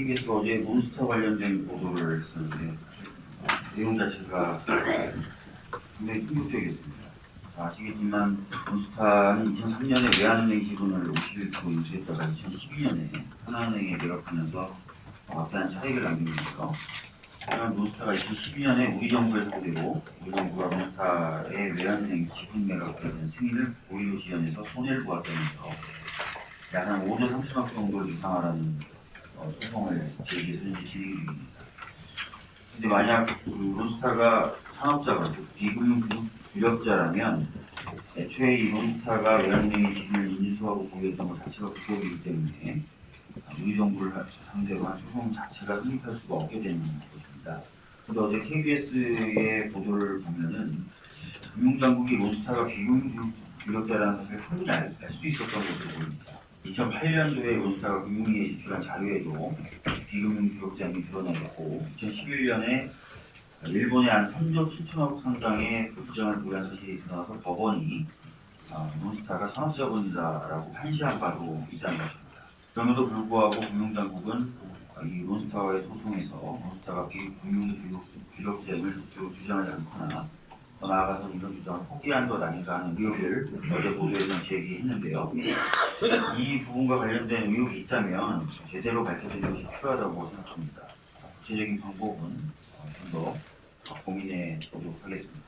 KBS가 어제 몬스터 관련된 보도를 했었는데 어, 내용 자체가 굉장히 충격적이었습니다. 자, 아시겠지만 몬스타는 2003년에 외환은행 지분을 51% 인수했다가 2012년에 하나은행에 매각하면서 막대한 차익을 남기면서 하지만 몬스타가 2012년에 우리 정부의 소대로 우리 정부가 몬스타의 외환은행 지분 매각에 대한 승인을 고의로 지연해서 손해를 보았다면서 약 한 5조 3천억 정도를 유상하라는 어, 소송을 진행 중입니다. 근데 만약 그 몬스타가 산업자가 즉 비금융 유력자라면 애초에 이 몬스타가 외환은행의 지분을 인수하고 보유했던 것 자체가 불법이기 때문에 우리 정부를 상대로 한 소송 자체가 성립할 수가 없게 되는 것입니다. 근데 어제 KBS의 보도를 보면은 금융당국이 몬스타가 비금융 유력자라는 것을 충분히 알 수 있었던 것으로 보입니다. 2008년도에 몬스타가 금융위에 제출한 자료에도 비금융 유력자임이 드러나있고 2011년에 일본의 한 3조 7천억 상당의 부정한 도란 사실이 드러나서 법원이 아, 몬스타가 산업자본이다라고 판시한 바도 있다는 것입니다. 그럼에도 불구하고 금융당국은 아, 이 몬스타와의 소송에서 몬스타가 비금융 적극적으로 주장하지 않거나 더 나아가서 이런 주장을 포기한 것 아닌가 하는 의혹을 어제 보도에서 제기했는데요. 이 부분과 관련된 의혹이 있다면 제대로 밝혀지는 것이 필요하다고 생각합니다. 구체적인 방법은 어, 좀더 고민해 보도록 하겠습니다.